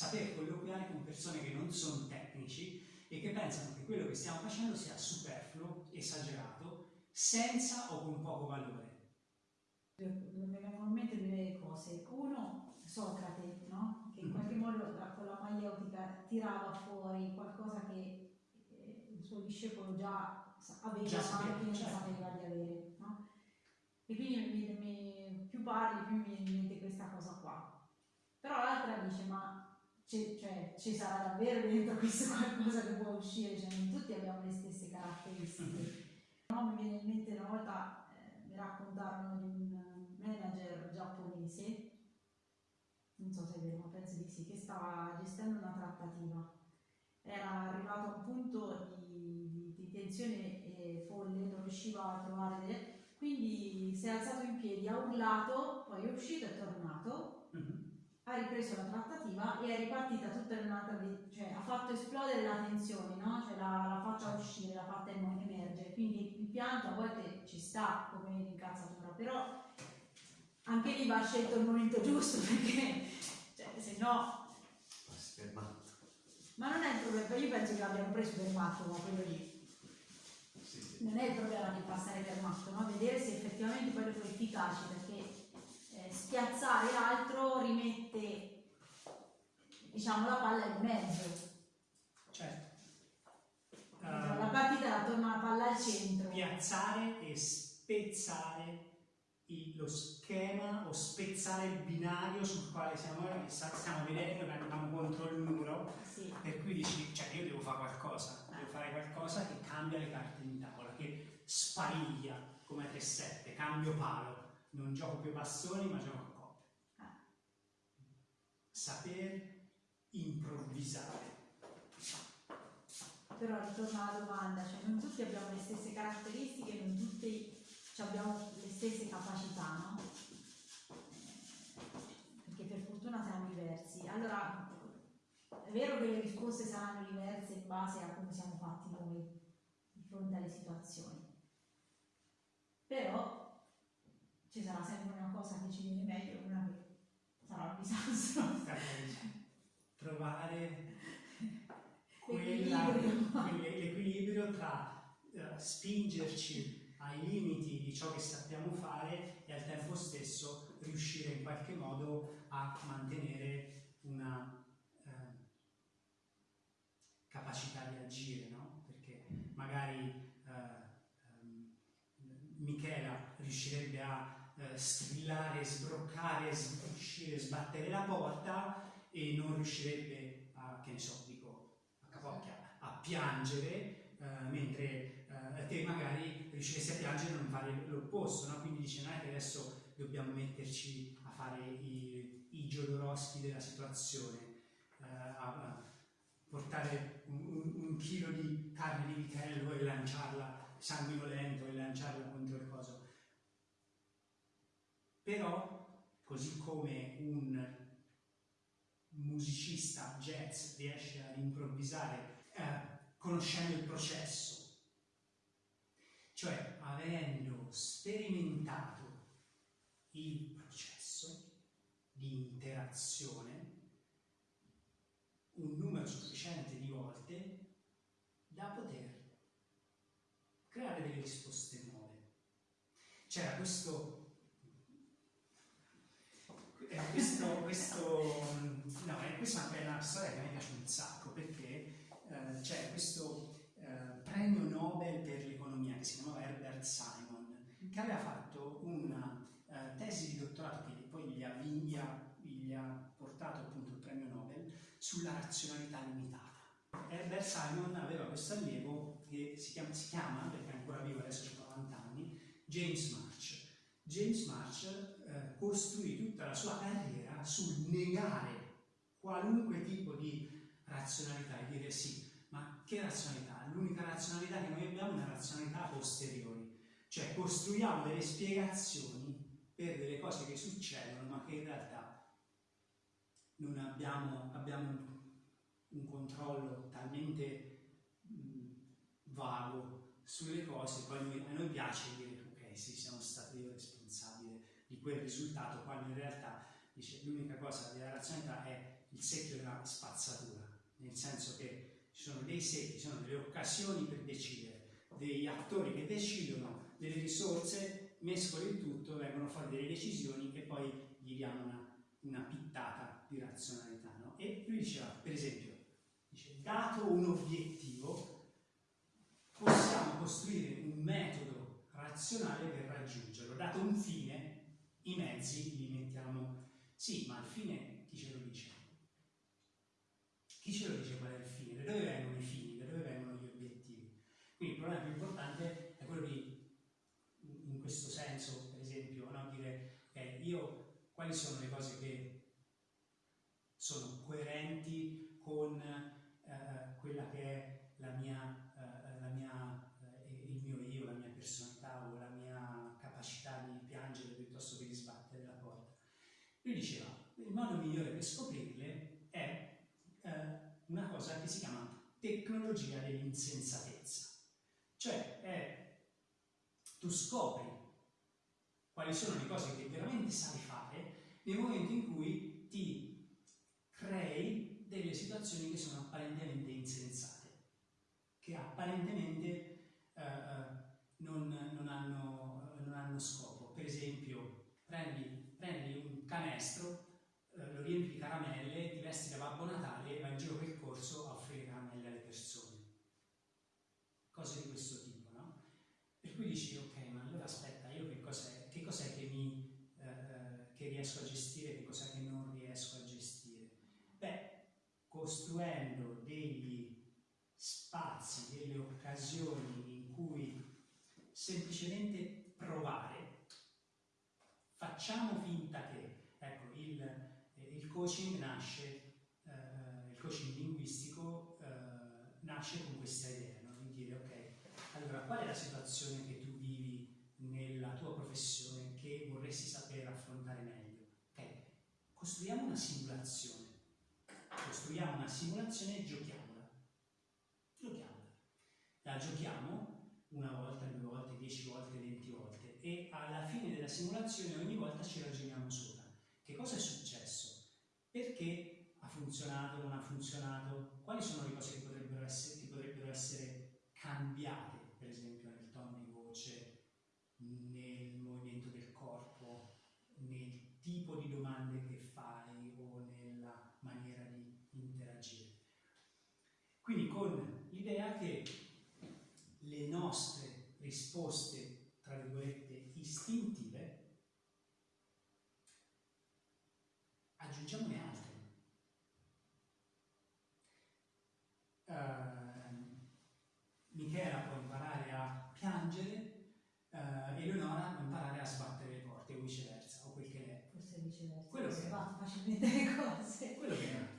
sapere colloquiare con persone che non sono tecnici e che pensano che quello che stiamo facendo sia superfluo, esagerato, senza o con poco valore. Mi vengono in mente due cose. Uno, Socrate, no? che in qualche modo con la maieutica tirava fuori qualcosa che eh, il suo discepolo già aveva, Già sapeva, ma che non certo. sapeva di avere. No? E quindi mi- mi- più parli, più mi viene in mente questa cosa qua. Però l'altra dice, ma c'è- cioè, ci sarà davvero dentro questo qualcosa che può uscire? Cioè, non tutti abbiamo le stesse caratteristiche. No, mi viene in mente una volta, eh, mi raccontarono di un manager giapponese, non so se è vero, ma penso di sì, che stava gestendo una trattativa. Era arrivato a un punto di, di- tensione e folle, non riusciva a trovare delle... Quindi si è alzato in piedi, ha urlato, poi è uscito e è tornato. Ha ripreso la trattativa e è ripartita tutta in un'altra cioè ha fatto esplodere la tensione, no? Cioè l'ha, l'ha fatta uscire, l'ha fatta em- emergere. Quindi il pianto a volte ci sta come incazzatura, però anche lì va scelto il momento giusto perché cioè, se no. Ma non è il problema, io penso che l'abbiano preso per matto, ma quello lì. Non è il problema di passare per matto, no? Vedere se effettivamente poi dopo è efficace, perché spiazzare l'altro rimette diciamo la palla in mezzo. Certo. la Eh, partita la torna la palla al centro. piazzare e spezzare lo schema o spezzare il binario sul quale siamo, sta- stiamo vedendo che andiamo contro il muro Sì. per cui dici, cioè io devo fare qualcosa, devo fare qualcosa che cambia le carte in tavola, che spariglia come 3-7, cambio palo, non gioco più a bastoni ma gioco a coppe. Ah. Saper improvvisare. Però ritorna alla domanda, cioè non tutti abbiamo le stesse caratteristiche, non tutti abbiamo le stesse capacità, no? Eh, Perché per fortuna siamo diversi. Allora, è vero che le risposte saranno diverse in base a come siamo fatti noi di fronte alle situazioni. Però ci sarà sempre una cosa che ci viene meglio e una che sarà un disastro. Trovare L'equilibrio. tra eh, spingerci ai limiti di ciò che sappiamo fare e al tempo stesso riuscire in qualche modo a mantenere una eh, capacità di agire, no? Perché magari eh, ehm, Michela riuscirebbe a eh, strillare, sbroccare, s- uscire, sbattere la porta e non riuscirebbe a, che ne so, dico, a capocchia, a piangere, eh, mentre eh, te magari riusciresti a piangere e non fare l'opposto, no? Quindi dice, non è che adesso dobbiamo metterci a fare i, i Jodorowsky della situazione, eh, a, a portare un, un- chilo di carne di vitello e lanciarla sanguinolento e lanciarla contro il coso. Però, così come un musicista jazz riesce ad improvvisare eh, conoscendo il processo, cioè avendo sperimentato il processo di interazione un numero sufficiente di volte da poter creare delle risposte nuove. C'era questo eh, questo, questo, no, eh, questa è una storia che me piace un sacco perché eh, c'è questo eh, premio Nobel per l'economia che si chiamava Herbert Simon che aveva fatto una eh, tesi di dottorato che poi gli ha, gli ha- gli ha portato appunto il premio Nobel sulla razionalità limitata. Herbert Simon aveva questo allievo che si chiama, si chiama perché è ancora vivo adesso ha 90 anni, James March. James March costruì tutta la sua carriera sul negare qualunque tipo di razionalità e dire sì, ma che razionalità? L'unica razionalità che noi abbiamo è una razionalità a posteriori, cioè costruiamo delle spiegazioni per delle cose che succedono ma che in realtà non abbiamo, abbiamo un, controllo talmente vago sulle cose, poi noi- a noi piace dire ok sì siamo responsabile quel risultato, quando in realtà dice l'unica cosa della razionalità è il secchio della spazzatura, nel senso che ci sono dei secchi, ci sono delle occasioni per decidere, degli attori che decidono, delle risorse, mescoli il tutto, vengono fuori delle decisioni e poi gli diamo una, una pittata di razionalità. No? E lui diceva, per esempio, dice, dato un obiettivo, possiamo costruire un metodo razionale per raggiungerlo. Dato un fine, i mezzi li mettiamo... Sì, ma il fine chi ce lo dice? Chi ce lo dice qual è il fine? Da dove vengono i fini? Da dove vengono gli obiettivi? Quindi il problema più importante è quello di, in questo senso, per esempio, no? dire ok, io quali sono le cose che sono coerenti con eh, quella che è la mia, eh, la mia, eh, il mio io, la mia personalità o la mia capacità di piangere piuttosto che di sbattere la porta. Lui diceva, il modo migliore per scoprirle è eh, una cosa che si chiama tecnologia dell'insensatezza. Cioè, è, tu scopri quali sono le cose che veramente sai fare nel momento in cui ti crei delle situazioni che sono apparentemente insensate, che apparentemente eh, eh non, non, hanno, non, hanno, scopo. Per esempio, prendi, prendi un canestro eh, lo riempi di caramelle, ti vesti da Babbo Natale e vai in giro per il corso a offrire caramelle alle persone. Cose di questo tipo, no? Per cui dici, ok, ma allora aspetta, io che cos'è, che, cos'è che, eh, eh che riesco a gestire, che cos'è che non riesco a gestire? Beh, costruendo degli spazi, delle occasioni in cui semplicemente provare, facciamo finta che, ecco, il coaching nasce, eh, il coaching linguistico eh, nasce con questa idea, no? di dire ok, allora qual è la situazione che tu vivi nella tua professione che vorresti sapere affrontare meglio? Ok, costruiamo una simulazione, costruiamo una simulazione e giochiamola, giochiamola, la giochiamo una volta, due volte, dieci volte, venti volte e alla fine della simulazione ogni volta ci ragioniamo sopra. Che cosa è successo? Perché ha funzionato, non ha funzionato? Quali sono le cose che potrebbero essere, che potrebbero essere cambiate, per esempio nel tono di voce, nel movimento del corpo, nel tipo di domande che fai o nella maniera di interagire? Quindi con l'idea che le nostre risposte, tra virgolette, istintive aggiungiamone altre. Uh, Michela può imparare a piangere, uh, Eleonora può imparare a sbattere le porte o viceversa, o quel che è. Forse viceversa, quello che va facilmente le cose. Quello che.